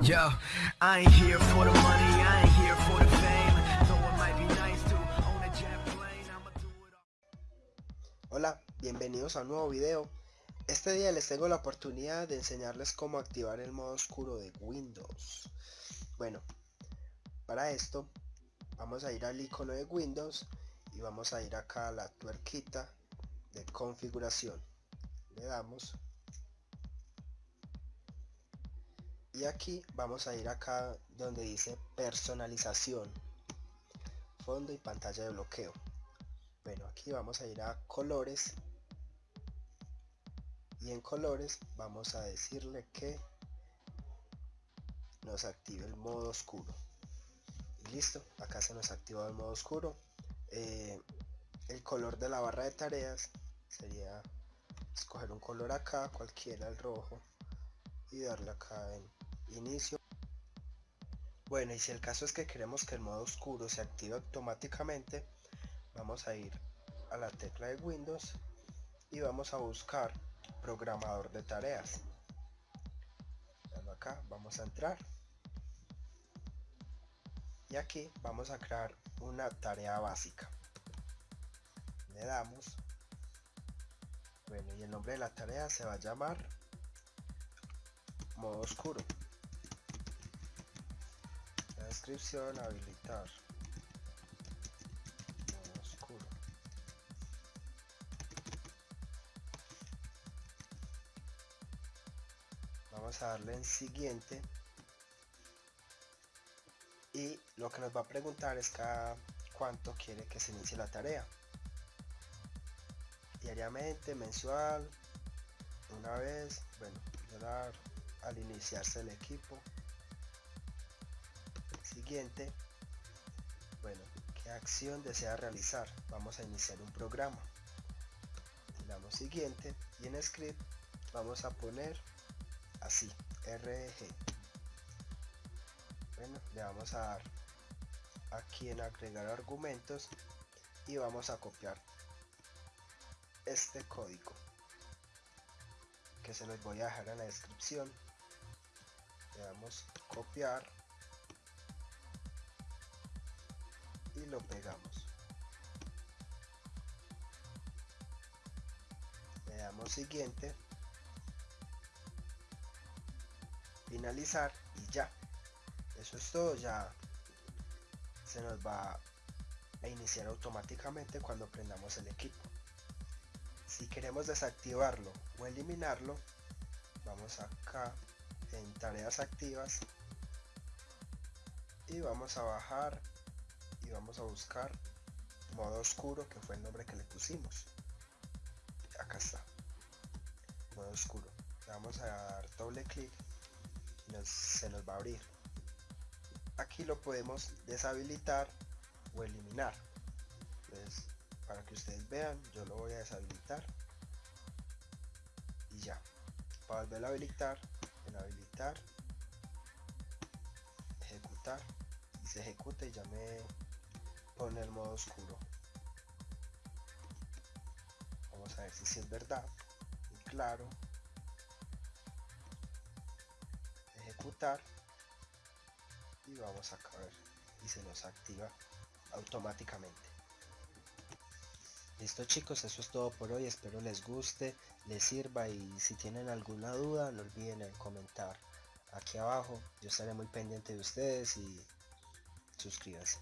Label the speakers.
Speaker 1: Yo.
Speaker 2: Hola, bienvenidos a un nuevo video. Este día les tengo la oportunidad de enseñarles cómo activar el modo oscuro de Windows. Bueno, para esto vamos a ir al icono de Windows y vamos a ir acá a la tuerquita de configuración. Le damos y aquí vamos a ir acá donde dice personalización fondo y pantalla de bloqueo. Bueno aquí vamos a ir a colores y en colores vamos a decirle que nos active el modo oscuro. Y listo acá se nos activa el modo oscuro. Eh, el color de la barra de tareas sería escoger un color acá cualquiera el rojo y darle acá en inicio. Bueno y si el caso es que queremos que el modo oscuro se active automáticamente vamos a ir a la tecla de Windows y vamos a buscar programador de tareas. Acá vamos a entrar. Y aquí vamos a crear una tarea básica. Le damos. Bueno y el nombre de la tarea se va a llamar modo oscuro habilitar. Oscuro. Vamos a darle en siguiente. Y lo que nos va a preguntar es cada cuánto quiere que se inicie la tarea. Diariamente, mensual, una vez, bueno, al iniciarse el equipo siguiente. Bueno qué acción desea realizar vamos a iniciar un programa. Le damos siguiente y en script vamos a poner así rg bueno le vamos a dar aquí en agregar argumentos y vamos a copiar este código que se los voy a dejar en la descripción. Le damos copiar pegamos. Le damos siguiente. Finalizar y ya. Eso es todo ya se nos va a iniciar automáticamente cuando prendamos el equipo. Si queremos desactivarlo o eliminarlo vamos acá en tareas activas y vamos a bajar y vamos a buscar modo oscuro que fue el nombre que le pusimos. Acá está. Modo oscuro. Le vamos a dar doble clic y se nos va a abrir. Aquí lo podemos deshabilitar o eliminar. Entonces para que ustedes vean yo lo voy a deshabilitar. Y ya. Para volver a habilitar en habilitar ejecutar. Y se ejecuta y ya me pone el modo oscuro. Vamos a ver si es verdad y claro. Ejecutar. Y vamos a ver y se nos activa automáticamente. Listo chicos eso es todo por hoy. Espero les guste les sirva. Y si tienen alguna duda no olviden en comentar aquí abajo. Yo estaré muy pendiente de ustedes y suscríbanse